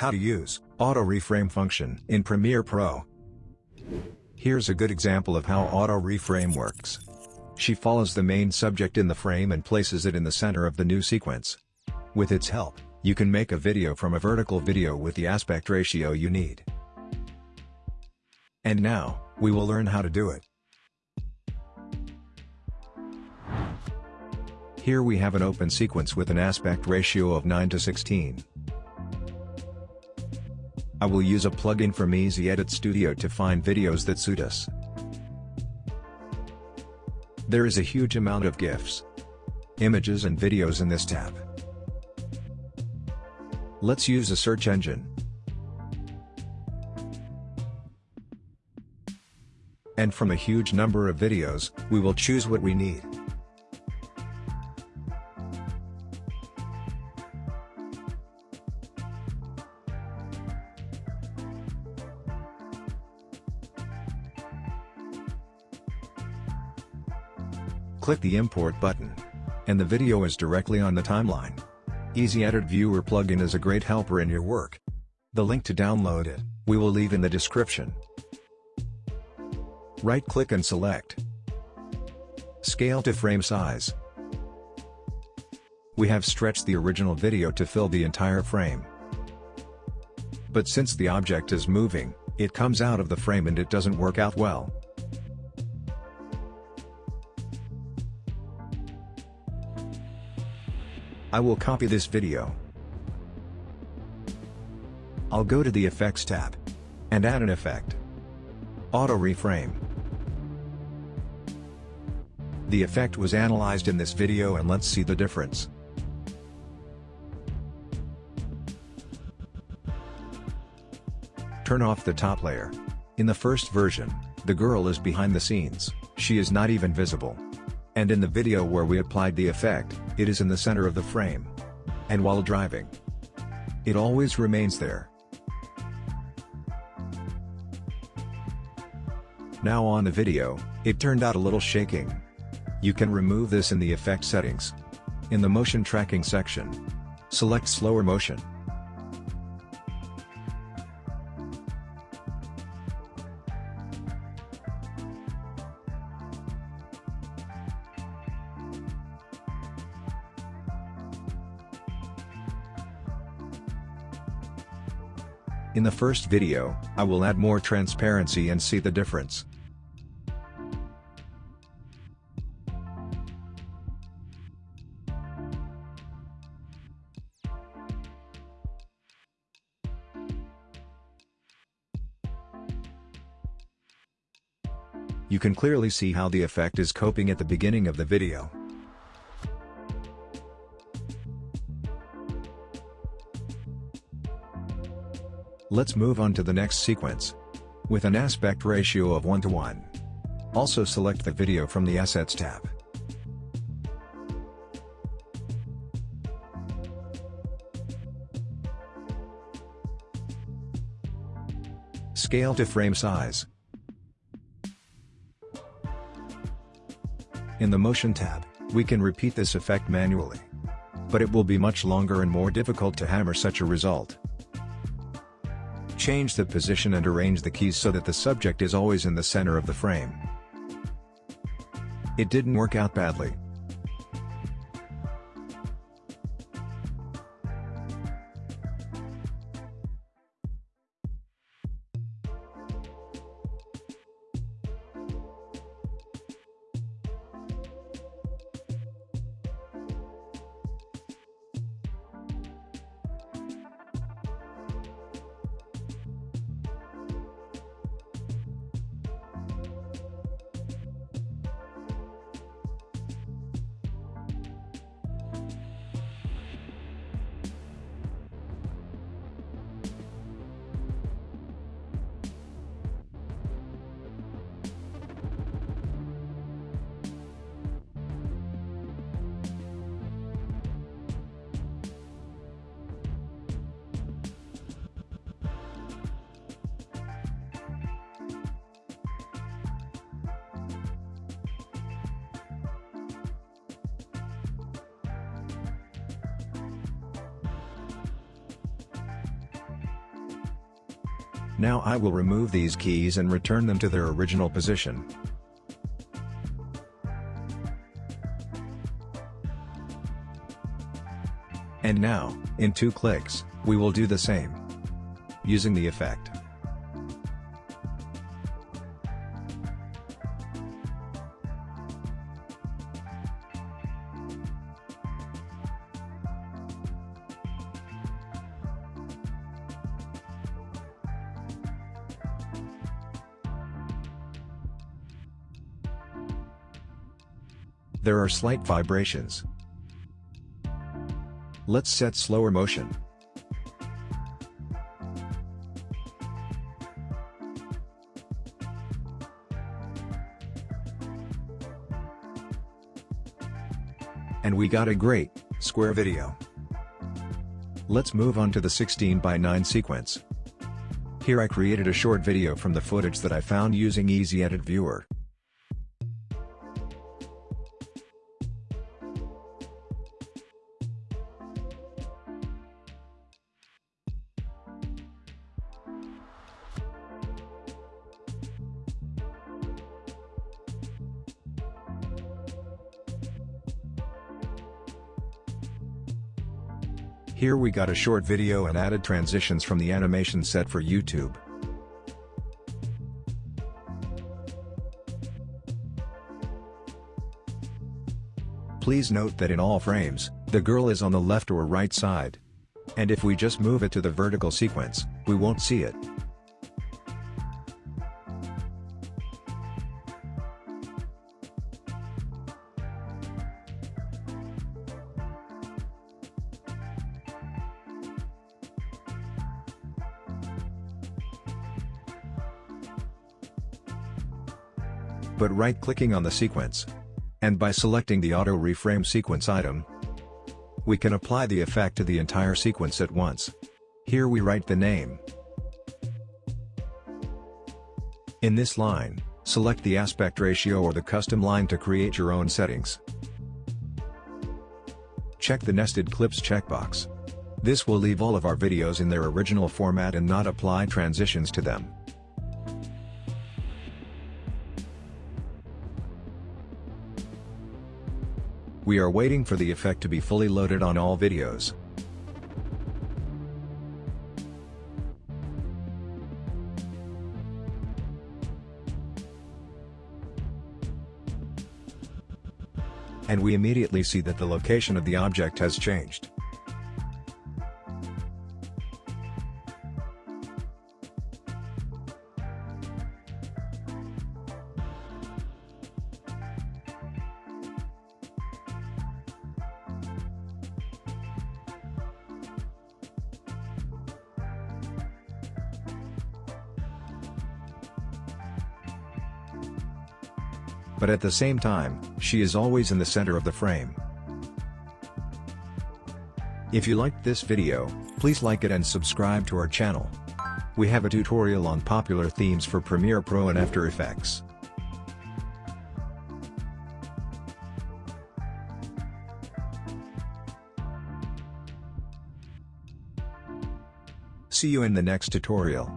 How to use Auto Reframe function in Premiere Pro. Here's a good example of how Auto Reframe works. She follows the main subject in the frame and places it in the center of the new sequence. With its help, you can make a video from a vertical video with the aspect ratio you need. And now, we will learn how to do it. Here we have an open sequence with an aspect ratio of 9 to 16. I will use a plugin from Easy Edit Studio to find videos that suit us. There is a huge amount of GIFs, images and videos in this tab. Let's use a search engine. And from a huge number of videos, we will choose what we need. Click the import button. And the video is directly on the timeline. Easy Edit Viewer plugin is a great helper in your work. The link to download it, we will leave in the description. Right-click and select Scale to frame size. We have stretched the original video to fill the entire frame. But since the object is moving, it comes out of the frame and it doesn't work out well. I will copy this video. I'll go to the Effects tab. And add an effect. Auto Reframe. The effect was analyzed in this video and let's see the difference. Turn off the top layer. In the first version, the girl is behind the scenes, she is not even visible. And in the video where we applied the effect, it is in the center of the frame. And while driving, it always remains there. Now on the video, it turned out a little shaking. You can remove this in the effect settings. In the motion tracking section, select slower motion. In the first video, I will add more transparency and see the difference. You can clearly see how the effect is coping at the beginning of the video. Let's move on to the next sequence. With an aspect ratio of 1 to 1. Also select the video from the Assets tab. Scale to frame size. In the Motion tab, we can repeat this effect manually. But it will be much longer and more difficult to hammer such a result. Change the position and arrange the keys so that the subject is always in the center of the frame. It didn't work out badly. Now I will remove these keys and return them to their original position. And now, in two clicks, we will do the same. Using the effect. There are slight vibrations. Let's set slower motion. And we got a great, square video. Let's move on to the 16 by 9 sequence. Here I created a short video from the footage that I found using Easy Edit Viewer. Here we got a short video and added transitions from the animation set for YouTube. Please note that in all frames, the girl is on the left or right side. And if we just move it to the vertical sequence, we won't see it. But right-clicking on the sequence. And by selecting the Auto Reframe Sequence item, we can apply the effect to the entire sequence at once. Here we write the name. In this line, select the aspect ratio or the custom line to create your own settings. Check the Nested Clips checkbox. This will leave all of our videos in their original format and not apply transitions to them. We are waiting for the effect to be fully loaded on all videos. And we immediately see that the location of the object has changed. But at the same time, she is always in the center of the frame. If you liked this video, please like it and subscribe to our channel. We have a tutorial on popular themes for Premiere Pro and After Effects. See you in the next tutorial.